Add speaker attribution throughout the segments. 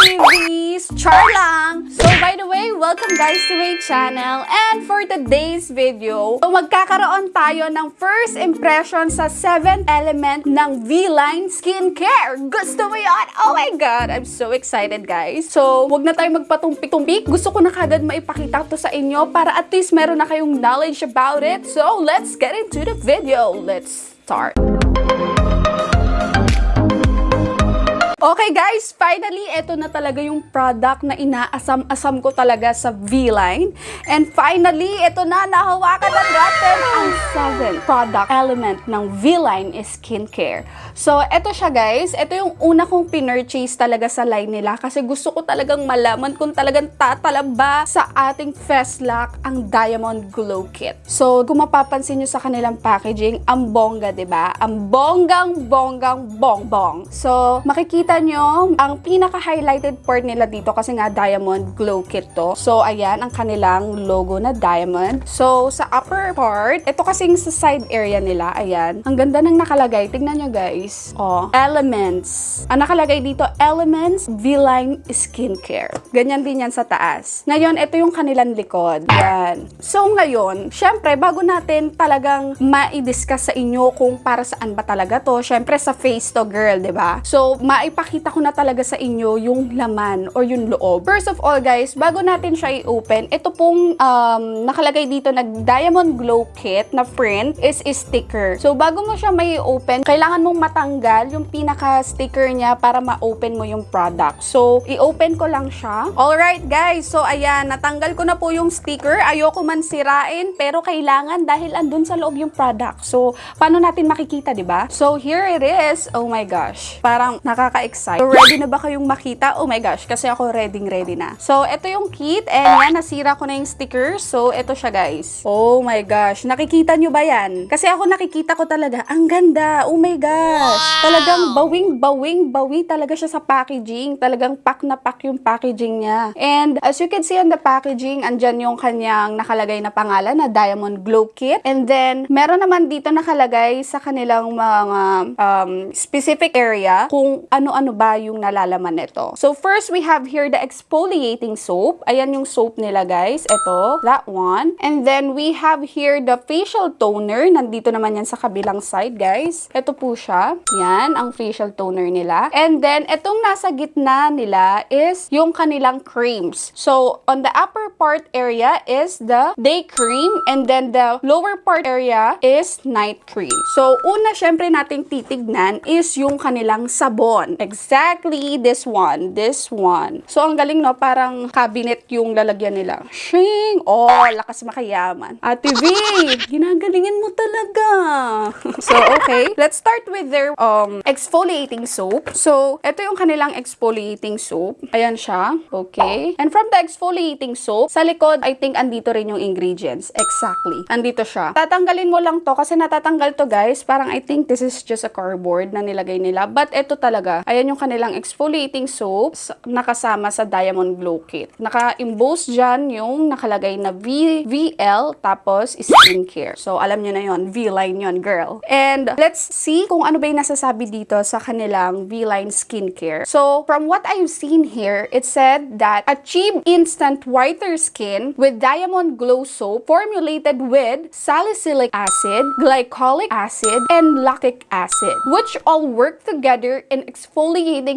Speaker 1: babies! Char lang! So, by the way, welcome guys to my channel. And for today's video, so magkakaroon tayo ng first impression sa 7th element ng V-Line Skincare. Gusto mo yan? Oh my God! I'm so excited, guys. So, wag na tayo magpatumpik-tumpik. Gusto ko na kagad maipakita to sa inyo para at least meron na kayong knowledge about it. So, let's get into the video. Let's start. Okay guys, finally, ito na talaga yung product na inaasam-asam ko talaga sa V-Line. And finally, ito na, nahawakan na natin ang 7 product element ng V-Line skincare. So, ito siya guys. Ito yung una kong pinurchase talaga sa line nila kasi gusto ko talagang malaman kung talagang tatalaba sa ating Festlock ang Diamond Glow Kit. So, kung mapapansin nyo sa kanilang packaging, ang bongga, ba? Ang bonggang-bonggang bongbong. So, makikita nyo, ang pinaka-highlighted part nila dito kasi nga Diamond Glow Kit to. So, ayan, ang kanilang logo na diamond. So, sa upper part, ito kasing sa side area nila, ayan. Ang ganda ng nakalagay. Tignan nyo guys. Oh, Elements. Ang nakalagay dito, Elements V-Line Skincare. Ganyan din yan sa taas. Ngayon, ito yung kanilang likod. Yan. So, ngayon, syempre, bago natin talagang ma-discuss sa inyo kung para saan ba talaga to, syempre sa face to girl, ba? So, maipakita ko na talaga sa inyo yung laman or yung loob. First of all, guys, bago natin siya i-open, ito pong um, nakalagay dito na Diamond Glow Kit na print is sticker. So, bago mo siya may open, kailangan mong matanggal yung pinaka-sticker niya para ma-open mo yung product. So, i-open ko lang siya. Alright, guys. So, ayan, natanggal ko na po yung sticker. Ayoko man sirain, pero kailangan dahil andun sa loob yung product. So, paano natin makikita, di ba? So, here it is. Oh my gosh. Parang nakaka-excite. So, ready na ba kayong makita? Oh my gosh, kasi ako ready ready na. So, ito yung kit. And yan, nasira ko na yung sticker. So, ito siya, guys. Oh my gosh. Nakikita nyo ba yan? Kasi ako nakikita ko talaga. Ang ganda. Oh my gosh. Talagang bawing-bawing bawi talaga siya sa packaging. Talagang pack na pack yung packaging niya. And as you can see on the packaging, andyan yung kanyang nakalagay na pangalan na Diamond Glow Kit. And then, meron naman dito nakalagay sa kanilang mga um, specific area kung ano-ano ba yung nalalaman nito. So, first, we have here the exfoliating soap. Ayan yung soap nila, guys. Ito, that one. And then, we have here the facial toner. Nandito naman yan sa kabilang side, guys. Ito po siya. Yan, ang facial toner nila. And then, itong nasa gitna nila is yung kanilang creams. So, on the upper part area is the day cream. And then, the lower part area is night cream. So, una, syempre nating titignan is yung kanilang sabon. Exactly this one. This one. So, ang galing, no? Parang cabinet yung lalagyan nila. Shing! Oh, lakas makayaman. Ate V, ginagalingan mo talaga. so, okay. Let's start with their um, exfoliating soap. So, ito yung kanilang exfoliating soap. Ayan siya. Okay. And from the exfoliating soap, sa likod, I think andito rin yung ingredients. Exactly. Andito siya. Tatanggalin mo lang to kasi natatanggal to guys. Parang I think this is just a cardboard na nilagay nila. But ito talaga. Ayan yung kanilang exfoliating soaps nakasama sa Diamond Glow Kit. Naka-emboss dyan yung nakalagay na V VL tapos skincare. So, alam nyo na yon V-line yon girl. And let's see kung ano ba yung nasasabi dito sa kanilang V-line skincare. So, from what I've seen here, it said that achieve instant whiter skin with Diamond Glow Soap formulated with salicylic acid, glycolic acid, and lactic acid, which all work together in exfoliating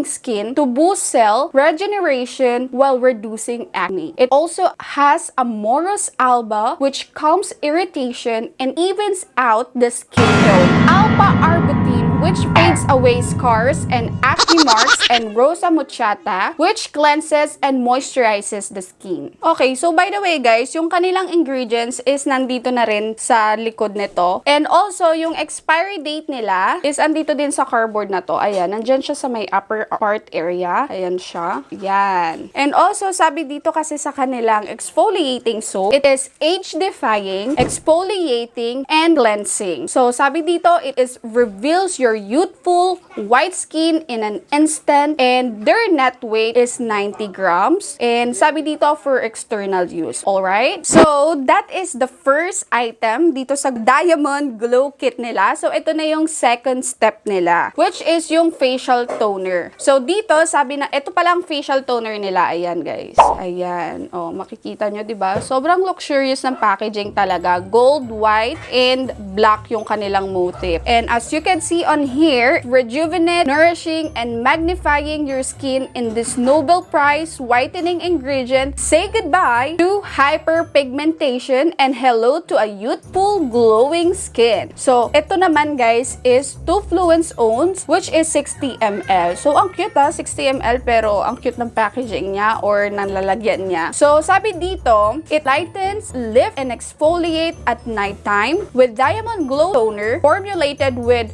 Speaker 1: skin to boost cell regeneration while reducing acne. It also has amorous alba, which calms irritation and evens out the skin tone. Alpha-arbutin, which fades away scars and acne marks, and Rosa Muchata, which cleanses and moisturizes the skin. Okay, so by the way guys, yung kanilang ingredients is nandito na rin sa likod nito. And also, yung expiry date nila is andito din sa cardboard na to. Ayan, nandyan siya sa may upper part area. Ayan siya. Yan. And also, sabi dito kasi sa kanilang exfoliating soap, it is age-defying, exfoliating, and cleansing. So, sabi dito, it is reveals your your youthful white skin in an instant and their net weight is 90 grams and sabi dito for external use. Alright? So, that is the first item dito sa Diamond Glow Kit nila. So, ito na yung second step nila which is yung facial toner. So, dito sabi na, ito palang facial toner nila. Ayan guys. Ayan. O, makikita nyo, di ba? Sobrang luxurious ng packaging talaga. Gold, white, and black yung kanilang motif. And as you can see on here, rejuvenate, nourishing, and magnifying your skin in this Nobel Prize whitening ingredient. Say goodbye to hyperpigmentation and hello to a youthful, glowing skin. So, ito naman guys is 2 Fluence Owns which is 60 ml. So, ang cute ha, 60 ml pero ang cute ng packaging niya or ng lalagyan niya. So, sabi dito, it lightens, lift, and exfoliate at nighttime with Diamond Glow Toner formulated with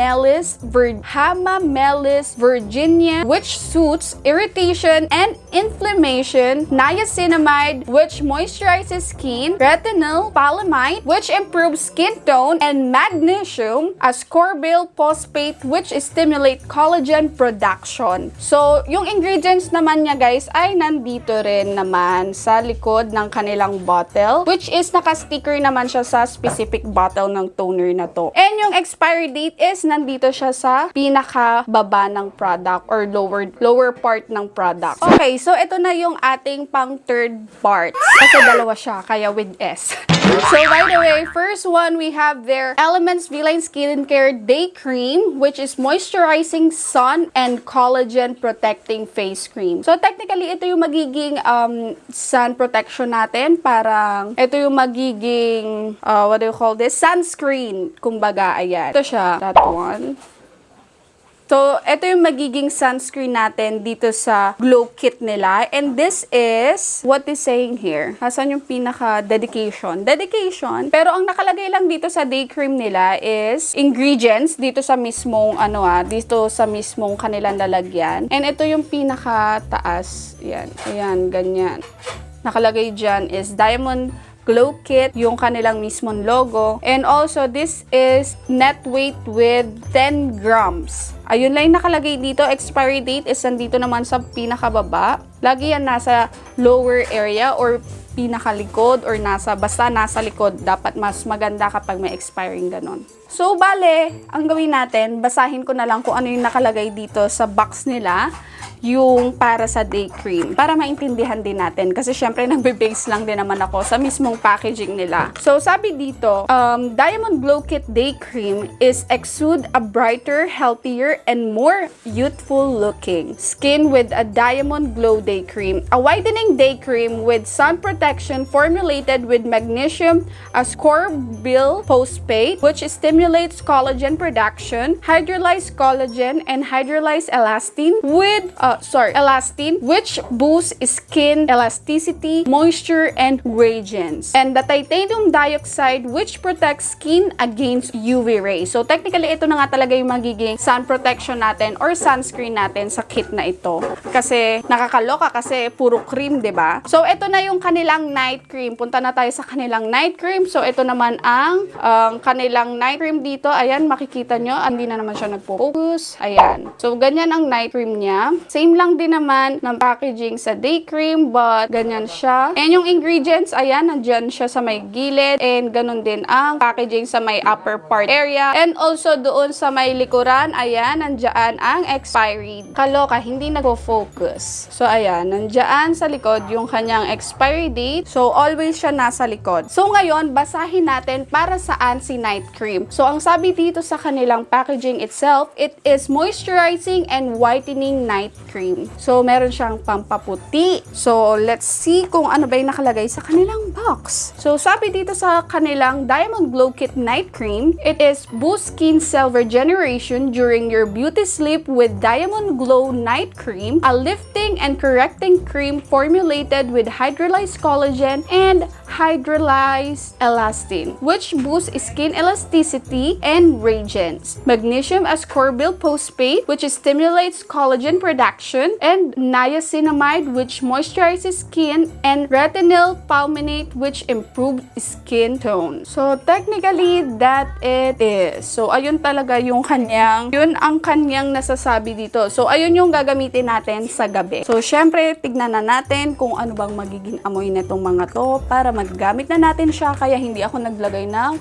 Speaker 1: Hamamelis, Vir- Hamamelis Virginia which suits irritation and inflammation, niacinamide which moisturizes skin, retinol, palamide which improves skin tone, and magnesium, ascorbyl phosphate which stimulate collagen production. So, yung ingredients naman niya guys ay nandito rin naman sa likod ng kanilang bottle which is naka-sticker naman siya sa specific bottle ng toner na to. And yung expiry date is nandito siya sa pinaka-baba ng product or lower lower part ng product. Okay, so ito na yung ating pang third part. Kasi dalawa siya, kaya with S. So by the way, first one we have their Elements V-Line Skincare Day Cream which is moisturizing sun and collagen protecting face cream. So technically ito yung magiging um, sun protection natin. Parang ito yung magiging uh, what do you call this? Sunscreen. Kumbaga, ayan. Ito siya. That one. So, ito yung magiging sunscreen natin dito sa Glow Kit nila. And this is, what is saying here? Hasan yung pinaka-dedication? Dedication. Pero ang nakalagay lang dito sa day cream nila is ingredients dito sa mismong, ano ah, dito sa mismong kanilang lalagyan. And ito yung pinaka-taas. Yan. Ayan, ganyan. Nakalagay dyan is Diamond Glow Kit, yung kanilang mismong logo. And also, this is net weight with 10 grams. Ayun lang yung nakalagay dito. Expiry date is nandito naman sa pinakababa. Lagi yan nasa lower area or pinakalikod or nasa, basta nasa likod. Dapat mas maganda kapag may expiring ganon. So, bale, ang gawin natin, basahin ko na lang kung ano yung nakalagay dito sa box nila yung para sa day cream para maintindihan din natin kasi syempre nagbe-base lang din naman ako sa mismong packaging nila. So sabi dito, um, Diamond Glow Kit Day Cream is exude a brighter, healthier, and more youthful looking skin with a Diamond Glow Day Cream. A whitening day cream with sun protection formulated with magnesium ascorbyl phosphate which stimulates collagen production, hydrolyzed collagen, and hydrolyzed elastin with uh, sorry, elastin, which boosts skin elasticity, moisture, and radiance. And the titanium dioxide, which protects skin against UV rays. So, technically, ito na nga talaga yung magiging sun protection natin or sunscreen natin sa kit na ito. Kasi, nakakaloka kasi puro cream, ba? So, ito na yung kanilang night cream. Punta na tayo sa kanilang night cream. So, ito naman ang um, kanilang night cream dito. Ayan, makikita nyo. Hindi na naman siya nagpo-focus. Ayan. So, ganyan ang night cream niya. Same lang din naman ng packaging sa day cream, but ganyan siya. And yung ingredients, ayan, nandyan siya sa may gilid. And ganun din ang packaging sa may upper part area. And also doon sa may likuran, ayan, nandyan ang expiry. Kaloka, hindi nagpo-focus. So, ayan, nandyan sa likod yung kanyang expiry date. So, always siya nasa likod. So, ngayon, basahin natin para saan si night cream. So, ang sabi dito sa kanilang packaging itself, it is moisturizing and whitening night cream. So, meron siyang pampaputi. So, let's see kung ano ba yung nakalagay sa kanilang box. So, sabi dito sa kanilang Diamond Glow Kit Night Cream, it is boost skin cell regeneration during your beauty sleep with Diamond Glow Night Cream, a lifting and correcting cream formulated with hydrolyzed collagen and hydrolyzed elastin, which boosts skin elasticity and radiance. Magnesium ascorbyl phosphate, which stimulates collagen production, and niacinamide, which moisturizes skin, and retinol palminate, which improves skin tone. So, technically, that it is. So, ayun talaga yung kanyang, yun ang kanyang nasasabi dito. So, ayun yung gagamitin natin sa gabi. So, syempre, tignan na natin kung ano bang magiging amoy nitong mga to para maggamit na natin siya. Kaya hindi ako naglagay ng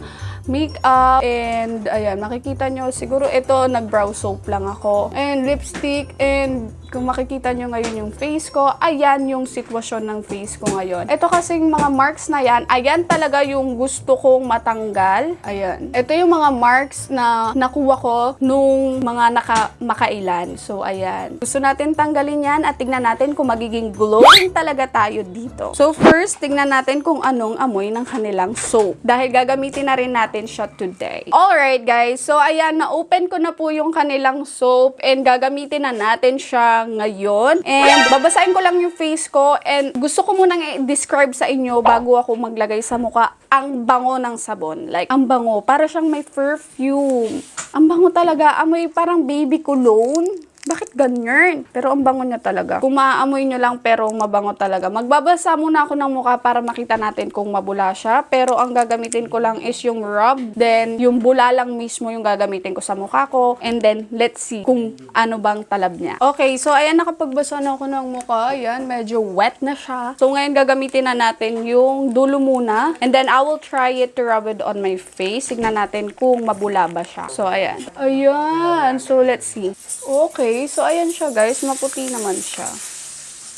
Speaker 1: makeup and ayan, makikita nyo siguro ito nag-brow soap lang ako and lipstick and kung makikita nyo ngayon yung face ko, ayan yung sitwasyon ng face ko ngayon. Ito kasing mga marks na yan, ayan talaga yung gusto kong matanggal. Ayan. Ito yung mga marks na nakuha ko nung mga naka makailan. So, ayan. Gusto natin tanggalin yan at tignan natin kung magiging glowing talaga tayo dito. So, first, tignan natin kung anong amoy ng kanilang soap. Dahil gagamitin na rin natin siya today. Alright, guys. So, ayan, na-open ko na po yung kanilang soap and gagamitin na natin siya ngayon. And babasahin ko lang yung face ko and gusto ko munang i-describe sa inyo bago ako maglagay sa mukha ang bango ng sabon. Like, ang bango. Para siyang may perfume. Ang bango talaga. Amoy parang baby cologne. Bakit ganyan? Pero ang bango niya talaga. Kung maaamoy nyo lang pero mabango talaga. Magbabasa muna ako ng mukha para makita natin kung mabula siya. Pero ang gagamitin ko lang is yung rub. Then, yung bula lang mismo yung gagamitin ko sa mukha ko. And then, let's see kung ano bang talab niya. Okay, so ayan, nakapagbasa na ako ng mukha. Ayan, medyo wet na siya. So ngayon, gagamitin na natin yung dulo muna. And then, I will try it to rub it on my face. Tignan natin kung mabula ba siya. So, ayan. Ayan. So, let's see. Okay, so ayan siya guys. Maputi naman siya.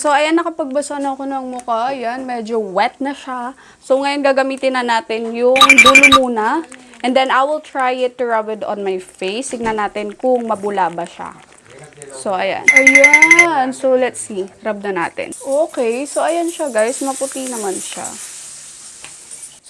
Speaker 1: So, ayan, nakapagbasa na ako ng mukha. Ayan, medyo wet na siya. So, ngayon gagamitin na natin yung dulo muna. And then, I will try it to rub it on my face. Tignan natin kung mabula ba siya. So, ayan. Ayan. So, let's see. Rub na natin. Okay. So, ayan siya, guys. Maputi naman siya.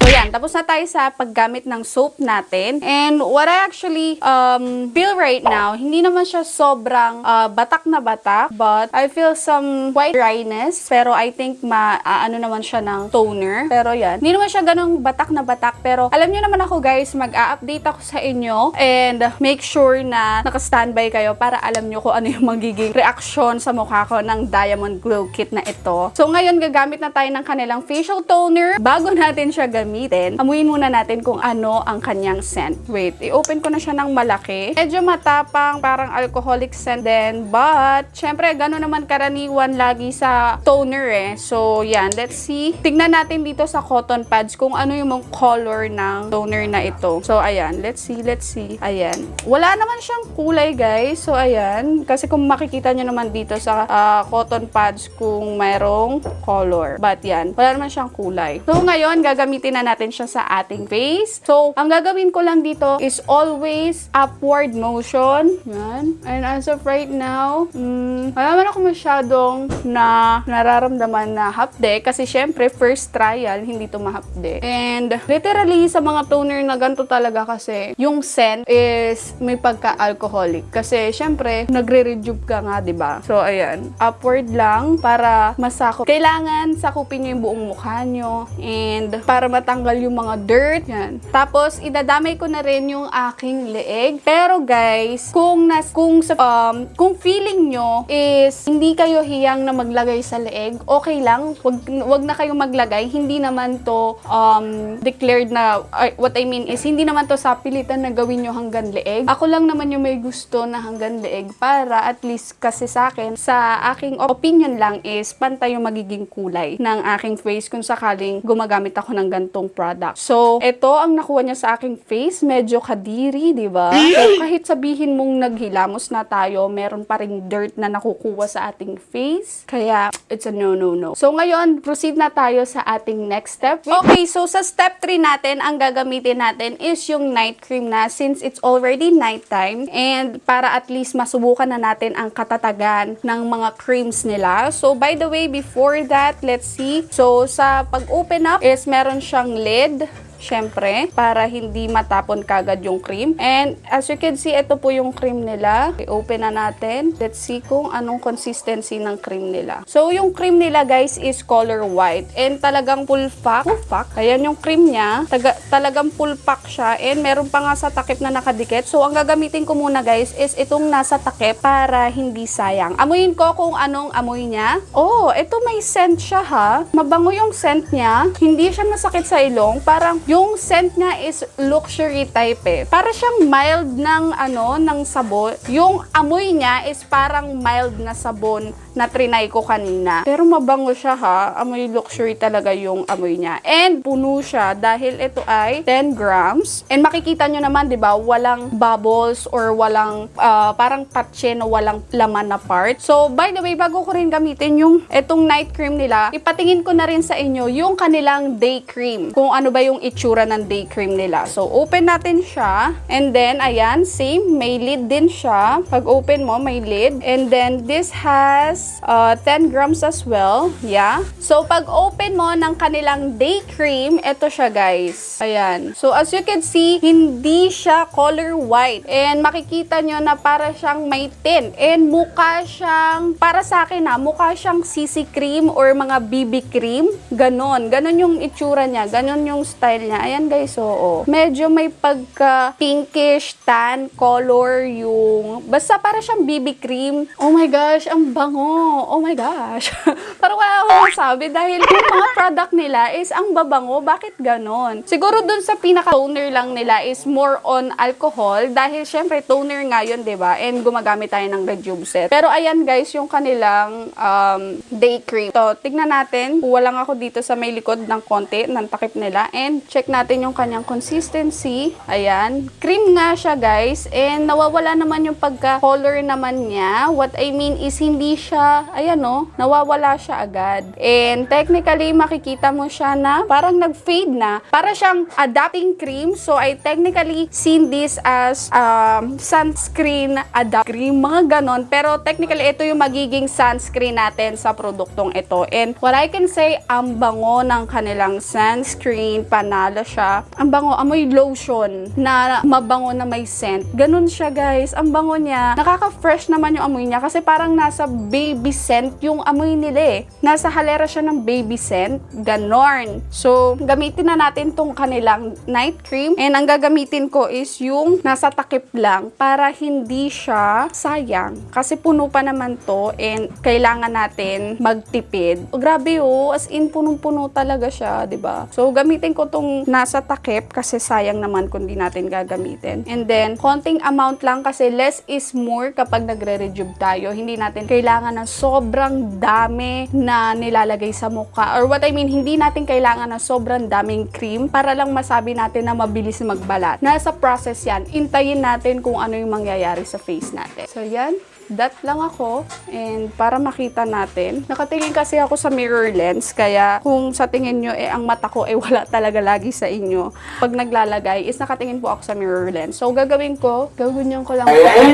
Speaker 1: So, yan. Tapos na tayo sa paggamit ng soap natin. And what I actually um, feel right now, hindi naman siya sobrang uh, batak na batak. But I feel some white dryness. Pero I think ma, uh, naman siya ng toner. Pero yan. Hindi naman siya ganong batak na batak. Pero alam nyo naman ako guys, mag-a-update ako sa inyo. And make sure na naka-standby kayo para alam nyo kung ano yung magiging reaksyon sa mukha ko ng Diamond Glow Kit na ito. So ngayon, gagamit na tayo ng kanilang facial toner. Bago natin siya gamitin, amuin muna natin kung ano ang kanyang scent. Wait, i-open ko na siya ng malaki. Medyo matapang, parang alcoholic scent din. But, syempre, gano'n naman karaniwan lagi sa toner eh. So, yan. Let's see. Tignan natin dito sa cotton pads kung ano yung color ng toner na ito. So, ayan. Let's see, let's see. Ayan. Wala naman siyang kulay, guys. So, ayan. Kasi kung makikita nyo naman dito sa ah, cotton pads kung mayroong color. But, yan. Wala naman siyang kulay. So, ngayon, gagamitin na natin siya sa ating face. So, ang gagawin ko lang dito is always upward motion. Yan. And as of right now, mm, wala naman ako masyadong na nararamdaman na hapde kasi syempre, first trial, hindi to mahapde. And literally, sa mga toner na ganito talaga kasi, yung scent is may pagka-alcoholic. Kasi syempre, nagre-rejuve ka nga, di ba? So, ayan. Upward lang para masakop. Kailangan sakupin nyo yung buong mukha nyo and para matanggal yung mga dirt. Yan. Tapos, idadamay ko na rin yung aking leeg. Pero guys, kung nas kung sa um, kung feeling nyo is hindi kayo hiyang na maglagay sa leeg, okay lang. Wag wag na kayong maglagay. Hindi naman to um, declared na ay, what I mean is hindi naman to sa pilitan na gawin nyo hanggang leeg. Ako lang naman yung may gusto na hanggang leeg para at least kasi sa akin, sa aking opinion lang is pantay yung magiging kulay ng aking face kung sakaling gumagamit ako ng gantong product. So, ito ang nakuha niya sa aking face. Medyo kadiri, di ba? So, kahit sabihin mong naghilamos na tayo, meron pa ring dirt na nakukuha sa ating face. Kaya, it's a no, no, no. So, ngayon, proceed na tayo sa ating next step. Okay, so sa step 3 natin, ang gagamitin natin is yung night cream na since it's already nighttime and para at least masubukan na natin ang katatagan ng mga creams nila. So, by the way, before that, let's see. So, sa pag-open up is meron siyang lid syempre, para hindi matapon kagad yung cream. And as you can see, ito po yung cream nila. I-open na natin. Let's see kung anong consistency ng cream nila. So, yung cream nila guys is color white. And talagang full pack. Full pack. Ayan yung cream niya. Taga, talagang full pack siya. And meron pa nga sa takip na nakadikit. So, ang gagamitin ko muna guys is itong nasa takip para hindi sayang. Amuyin ko kung anong amoy niya. Oh, ito may scent siya ha. Mabango yung scent niya. Hindi siya masakit sa ilong. Parang yung scent niya is luxury type eh. Para siyang mild ng ano, ng sabon. Yung amoy niya is parang mild na sabon na trinay ko kanina. Pero mabango siya ha. Amoy luxury talaga yung amoy niya. And puno siya dahil ito ay 10 grams. And makikita nyo naman, di ba, walang bubbles or walang ah, parang patche na walang laman na part. So, by the way, bago ko rin gamitin yung etong night cream nila, ipatingin ko na rin sa inyo yung kanilang day cream. Kung ano ba yung itsura ng day cream nila. So, open natin siya. And then, ayan, same. May lid din siya. Pag open mo, may lid. And then, this has uh, 10 grams as well. Yeah. So, pag open mo ng kanilang day cream, ito siya guys. Ayan. So, as you can see, hindi siya color white. And makikita nyo na para siyang may tint. And mukha siyang, para sa akin ha, mukha siyang CC cream or mga BB cream. Ganon. Ganon yung itsura niya. Ganon yung style niya. Ayan guys, oo. Medyo may pagka pinkish tan color yung, basta para siyang BB cream. Oh my gosh, ang bango. Oh my gosh. Parang wala akong masabi dahil yung mga product nila is ang babango. Bakit ganon? Siguro dun sa pinaka-toner lang nila is more on alcohol dahil syempre toner nga yun, ba? And gumagamit tayo ng Rejuve Pero ayan guys, yung kanilang um, day cream. So, tignan natin. Kuha lang ako dito sa may likod ng konti ng takip nila and check natin yung kanyang consistency. Ayan. Cream nga siya guys and nawawala naman yung pagka-color naman niya. What I mean is hindi siya, ayan no, nawawala siya agad. And technically, makikita mo siya na parang nag-fade na. Para siyang adapting cream. So, I technically seen this as um, sunscreen adapt cream, mga ganon. Pero technically, ito yung magiging sunscreen natin sa produktong ito. And what I can say, ang bango ng kanilang sunscreen, panalo siya. Ang bango, amoy lotion na mabango na may scent. Ganon siya guys. Ang bango niya. Nakaka-fresh naman yung amoy niya kasi parang nasa baby scent yung amoy nila eh. Nasa halera siya ng baby scent. Ganon. So, gamitin na natin tong kanilang night cream. And ang gagamitin ko is yung nasa takip lang para hindi siya sayang. Kasi puno pa naman to and kailangan natin magtipid. Oh, grabe oh, as in punong-puno talaga siya, ba? So, gamitin ko tong nasa takip kasi sayang naman kung di natin gagamitin. And then, konting amount lang kasi less is more kapag nagre-rejuve tayo. Hindi natin kailangan ng sobrang dami na nilalagay sa mukha. Or what I mean, hindi natin kailangan ng sobrang daming cream para lang masabi natin na mabilis magbalat. Nasa process yan. Intayin natin kung ano yung mangyayari sa face natin. So, yan dot lang ako and para makita natin. Nakatingin kasi ako sa mirror lens kaya kung sa tingin nyo eh ang mata ko eh wala talaga lagi sa inyo. Pag naglalagay is nakatingin po ako sa mirror lens. So gagawin ko, gaganyan ko lang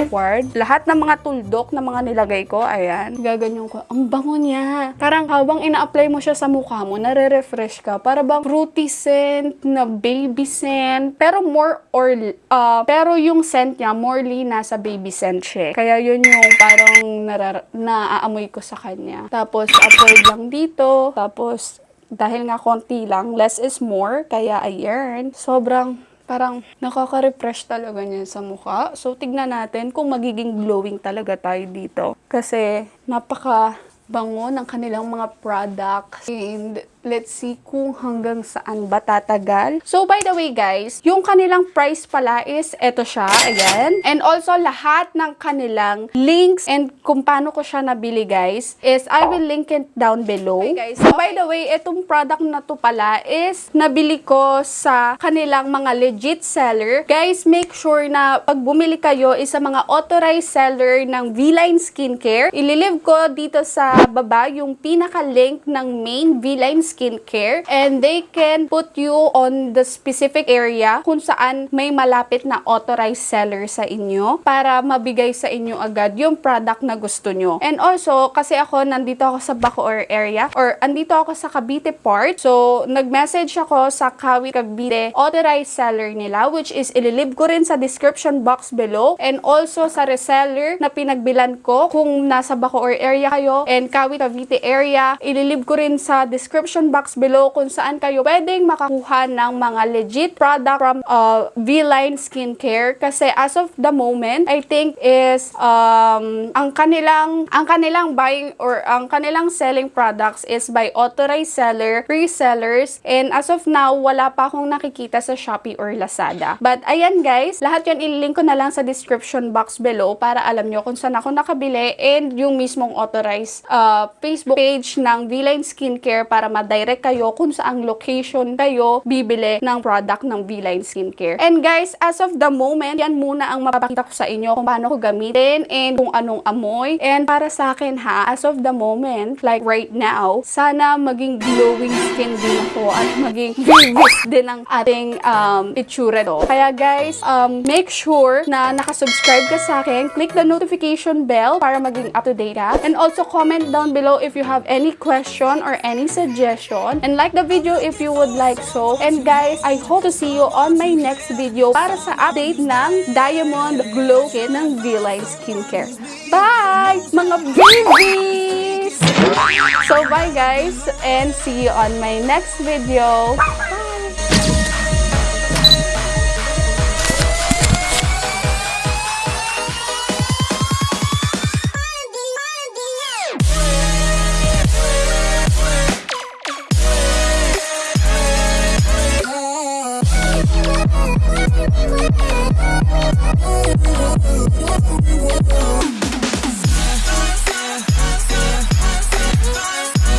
Speaker 1: forward. Lahat ng mga tuldok na mga nilagay ko, ayan, gaganyan ko. Ang bango niya. Parang habang ina-apply mo siya sa mukha mo, nare-refresh ka. Para bang fruity scent, na baby scent, pero more or, uh, pero yung scent niya, morely nasa baby scent siya. Kaya yun yung parang narar- naaamoy ko sa kanya. Tapos, apply lang dito. Tapos, dahil nga konti lang, less is more. Kaya, ayan. Sobrang parang nakaka-refresh talaga niya sa mukha. So, tignan natin kung magiging glowing talaga tayo dito. Kasi, napaka bango ng kanilang mga products. And let's see kung hanggang saan ba tatagal. So, by the way guys, yung kanilang price pala is eto siya, ayan. And also, lahat ng kanilang links and kung paano ko siya nabili guys, is I will link it down below. Okay guys, so by the way, itong product na to pala is nabili ko sa kanilang mga legit seller. Guys, make sure na pag bumili kayo is sa mga authorized seller ng V-Line Skincare. Ililive ko dito sa baba yung pinaka-link ng main V-Line skincare and they can put you on the specific area kung saan may malapit na authorized seller sa inyo para mabigay sa inyo agad yung product na gusto nyo. And also, kasi ako nandito ako sa Bacoor area or andito ako sa Cavite part. So, nag-message ako sa Kawit Cavite authorized seller nila which is ililib ko rin sa description box below and also sa reseller na pinagbilan ko kung nasa Bacoor area kayo and Kawit Cavite area. Ililib ko rin sa description box below kung saan kayo pwedeng makakuha ng mga legit product from uh, V-Line Skincare kasi as of the moment, I think is um, ang kanilang ang kanilang buying or ang kanilang selling products is by authorized seller, resellers, and as of now, wala pa akong nakikita sa Shopee or Lazada. But ayan guys, lahat yan ililink ko na lang sa description box below para alam nyo kung saan ako nakabili and yung mismong authorized uh, Facebook page ng V-Line Skincare para ma-direct kayo kung saang location kayo bibili ng product ng V-Line Skincare. And guys, as of the moment, yan muna ang mapapakita ko sa inyo kung paano ko gamitin and kung anong amoy. And para sa akin ha, as of the moment, like right now, sana maging glowing skin din ako at maging vivid din ang ating um, itsura do. Kaya guys, um, make sure na nakasubscribe ka sa akin. Click the notification bell para maging up to date ka. And also comment down below if you have any question or any suggestion. And like the video if you would like so. And guys, I hope to see you on my next video para sa update ng Diamond Glow Kit ng V-Line Skincare. Bye! Mga babies! So bye guys and see you on my next video.